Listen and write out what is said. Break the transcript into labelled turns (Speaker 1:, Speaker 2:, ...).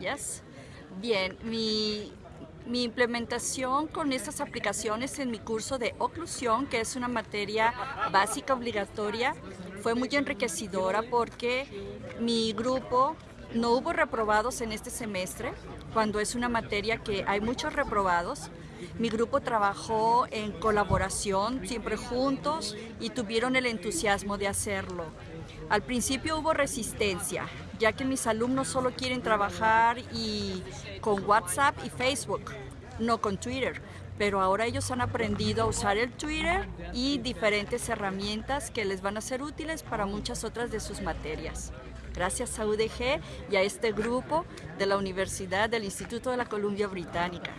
Speaker 1: Yes. Bien, mi, mi implementación con estas aplicaciones en mi curso de oclusión, que es una materia básica obligatoria, fue muy enriquecedora porque mi grupo no hubo reprobados en este semestre, cuando es una materia que hay muchos reprobados. Mi grupo trabajó en colaboración, siempre juntos, y tuvieron el entusiasmo de hacerlo. Al principio hubo resistencia, ya que mis alumnos solo quieren trabajar y con WhatsApp y Facebook, no con Twitter. Pero ahora ellos han aprendido a usar el Twitter y diferentes herramientas que les van a ser útiles para muchas otras de sus materias. Gracias a UDG y a este grupo de la Universidad del Instituto de la Columbia Británica.